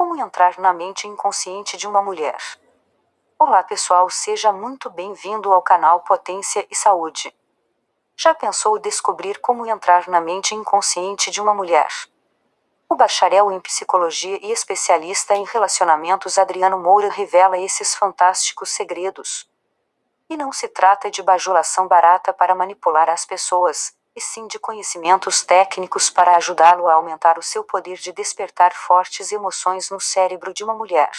Como entrar na mente inconsciente de uma mulher? Olá pessoal, seja muito bem-vindo ao canal Potência e Saúde. Já pensou descobrir como entrar na mente inconsciente de uma mulher? O bacharel em psicologia e especialista em relacionamentos Adriano Moura revela esses fantásticos segredos. E não se trata de bajulação barata para manipular as pessoas, e sim de conhecimentos técnicos para ajudá-lo a aumentar o seu poder de despertar fortes emoções no cérebro de uma mulher.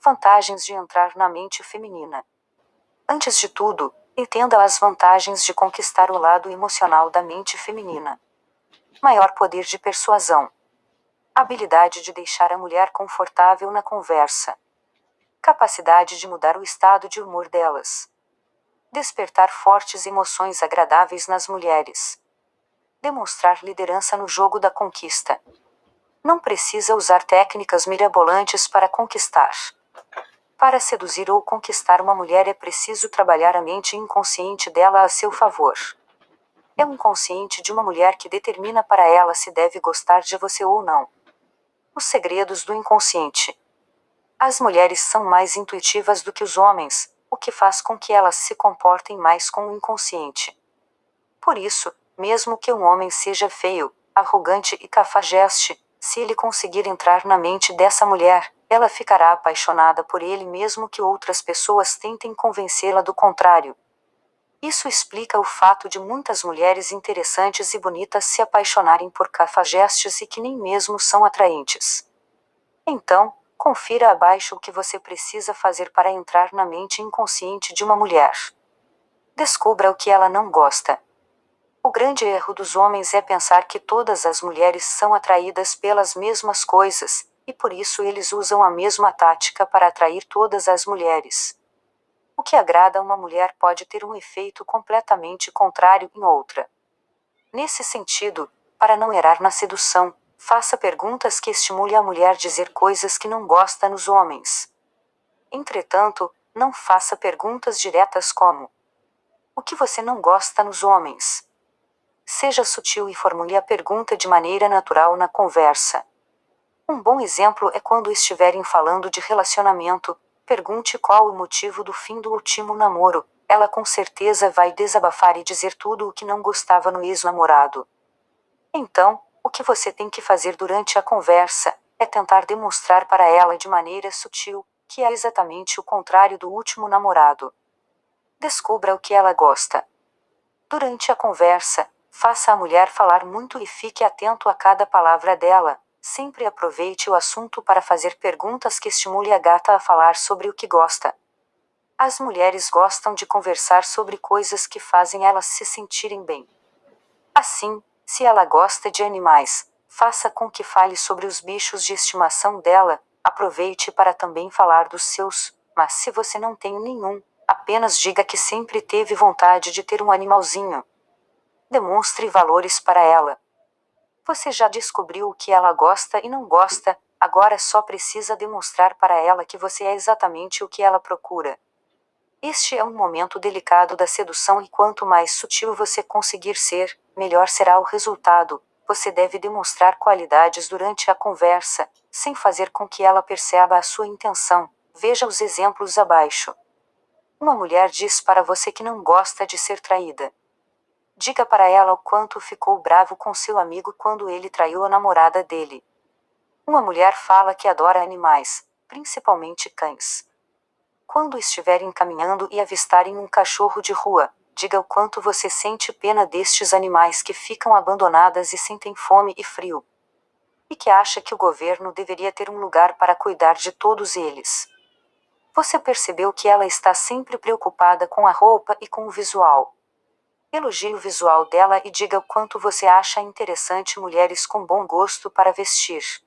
Vantagens de entrar na mente feminina. Antes de tudo, entenda as vantagens de conquistar o lado emocional da mente feminina. Maior poder de persuasão. Habilidade de deixar a mulher confortável na conversa. Capacidade de mudar o estado de humor delas despertar fortes emoções agradáveis nas mulheres. Demonstrar liderança no jogo da conquista. Não precisa usar técnicas mirabolantes para conquistar. Para seduzir ou conquistar uma mulher é preciso trabalhar a mente inconsciente dela a seu favor. É um consciente de uma mulher que determina para ela se deve gostar de você ou não. Os segredos do inconsciente. As mulheres são mais intuitivas do que os homens, o que faz com que elas se comportem mais com o inconsciente. Por isso, mesmo que um homem seja feio, arrogante e cafajeste, se ele conseguir entrar na mente dessa mulher, ela ficará apaixonada por ele mesmo que outras pessoas tentem convencê-la do contrário. Isso explica o fato de muitas mulheres interessantes e bonitas se apaixonarem por cafajestes e que nem mesmo são atraentes. Então, Confira abaixo o que você precisa fazer para entrar na mente inconsciente de uma mulher. Descubra o que ela não gosta. O grande erro dos homens é pensar que todas as mulheres são atraídas pelas mesmas coisas, e por isso eles usam a mesma tática para atrair todas as mulheres. O que agrada uma mulher pode ter um efeito completamente contrário em outra. Nesse sentido, para não errar na sedução, Faça perguntas que estimule a mulher dizer coisas que não gosta nos homens. Entretanto, não faça perguntas diretas como: O que você não gosta nos homens? Seja sutil e formule a pergunta de maneira natural na conversa. Um bom exemplo é quando estiverem falando de relacionamento, pergunte qual o motivo do fim do último namoro. Ela com certeza vai desabafar e dizer tudo o que não gostava no ex-namorado. Então, o que você tem que fazer durante a conversa é tentar demonstrar para ela de maneira sutil que é exatamente o contrário do último namorado. Descubra o que ela gosta. Durante a conversa, faça a mulher falar muito e fique atento a cada palavra dela. Sempre aproveite o assunto para fazer perguntas que estimule a gata a falar sobre o que gosta. As mulheres gostam de conversar sobre coisas que fazem elas se sentirem bem. Assim, se ela gosta de animais, faça com que fale sobre os bichos de estimação dela, aproveite para também falar dos seus, mas se você não tem nenhum, apenas diga que sempre teve vontade de ter um animalzinho. Demonstre valores para ela. Você já descobriu o que ela gosta e não gosta, agora só precisa demonstrar para ela que você é exatamente o que ela procura. Este é um momento delicado da sedução e quanto mais sutil você conseguir ser, melhor será o resultado. Você deve demonstrar qualidades durante a conversa, sem fazer com que ela perceba a sua intenção. Veja os exemplos abaixo. Uma mulher diz para você que não gosta de ser traída. Diga para ela o quanto ficou bravo com seu amigo quando ele traiu a namorada dele. Uma mulher fala que adora animais, principalmente cães. Quando estiverem caminhando e avistarem um cachorro de rua, diga o quanto você sente pena destes animais que ficam abandonadas e sentem fome e frio. E que acha que o governo deveria ter um lugar para cuidar de todos eles. Você percebeu que ela está sempre preocupada com a roupa e com o visual. Elogie o visual dela e diga o quanto você acha interessante mulheres com bom gosto para vestir.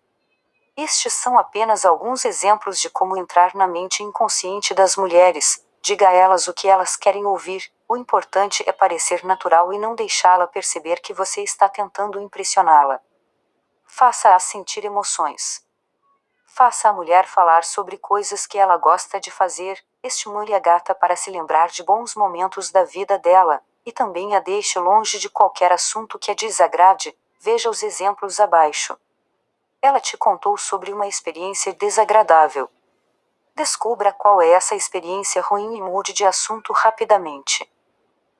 Estes são apenas alguns exemplos de como entrar na mente inconsciente das mulheres. Diga a elas o que elas querem ouvir. O importante é parecer natural e não deixá-la perceber que você está tentando impressioná-la. Faça-a sentir emoções. Faça a mulher falar sobre coisas que ela gosta de fazer. Estimule a gata para se lembrar de bons momentos da vida dela, e também a deixe longe de qualquer assunto que a desagrade. Veja os exemplos abaixo. Ela te contou sobre uma experiência desagradável. Descubra qual é essa experiência ruim e mude de assunto rapidamente.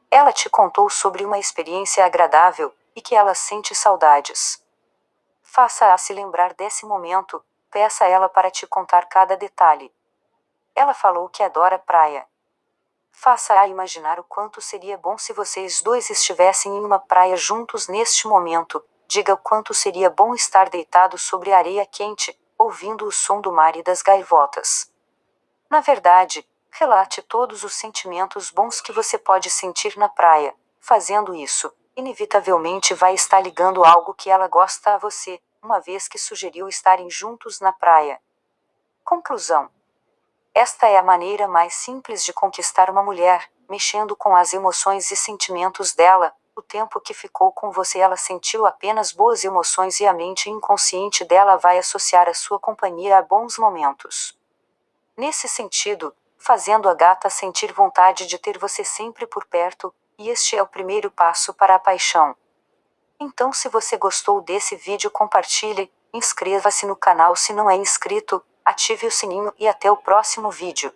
Ela te contou sobre uma experiência agradável e que ela sente saudades. Faça-a se lembrar desse momento, peça a ela para te contar cada detalhe. Ela falou que adora praia. Faça-a imaginar o quanto seria bom se vocês dois estivessem em uma praia juntos neste momento, diga o quanto seria bom estar deitado sobre areia quente, ouvindo o som do mar e das gaivotas. Na verdade, relate todos os sentimentos bons que você pode sentir na praia. Fazendo isso, inevitavelmente vai estar ligando algo que ela gosta a você, uma vez que sugeriu estarem juntos na praia. Conclusão: Esta é a maneira mais simples de conquistar uma mulher, mexendo com as emoções e sentimentos dela, o tempo que ficou com você ela sentiu apenas boas emoções e a mente inconsciente dela vai associar a sua companhia a bons momentos. Nesse sentido, fazendo a gata sentir vontade de ter você sempre por perto, e este é o primeiro passo para a paixão. Então, se você gostou desse vídeo, compartilhe, inscreva-se no canal se não é inscrito, ative o sininho e até o próximo vídeo.